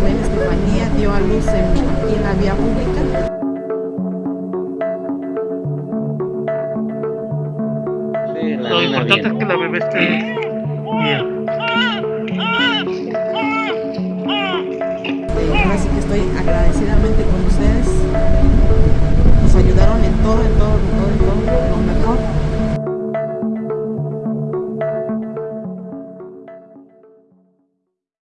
hija Marlene Estefanía dio a luz en, aquí en la vía pública. Lo importante es que la bebé esté bien. Eh, ahora sí que estoy agradecidamente